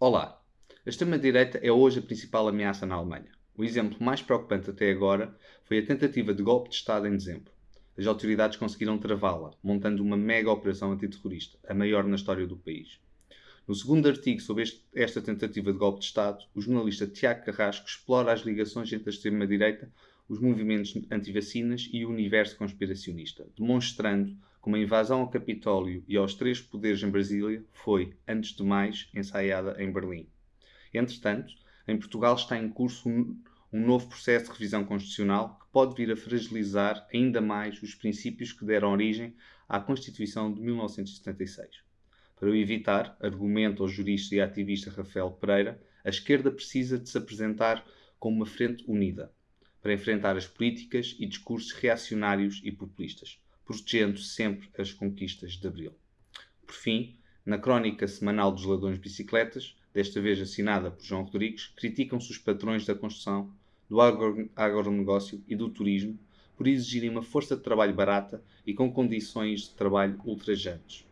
Olá! A extrema-direita é hoje a principal ameaça na Alemanha. O exemplo mais preocupante até agora foi a tentativa de golpe de Estado em dezembro. As autoridades conseguiram travá-la, montando uma mega operação antiterrorista, a maior na história do país. No segundo artigo sobre este, esta tentativa de golpe de Estado, o jornalista Tiago Carrasco explora as ligações entre a extrema-direita, os movimentos anti-vacinas e o universo conspiracionista, demonstrando como a invasão ao Capitólio e aos três poderes em Brasília foi, antes de mais, ensaiada em Berlim. Entretanto, em Portugal está em curso um, um novo processo de revisão constitucional que pode vir a fragilizar ainda mais os princípios que deram origem à Constituição de 1976. Para o evitar, argumenta o jurista e ativista Rafael Pereira, a esquerda precisa de se apresentar como uma frente unida para enfrentar as políticas e discursos reacionários e populistas protegendo sempre as conquistas de Abril. Por fim, na crónica semanal dos ladrões de bicicletas, desta vez assinada por João Rodrigues, criticam-se os patrões da construção, do agronegócio e do turismo por exigirem uma força de trabalho barata e com condições de trabalho ultrajantes.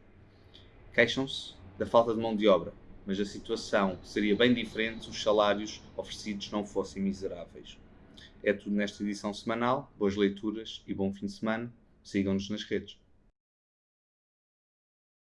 Queixam-se da falta de mão de obra, mas a situação seria bem diferente se os salários oferecidos não fossem miseráveis. É tudo nesta edição semanal. Boas leituras e bom fim de semana. Sigam-nos nas redes.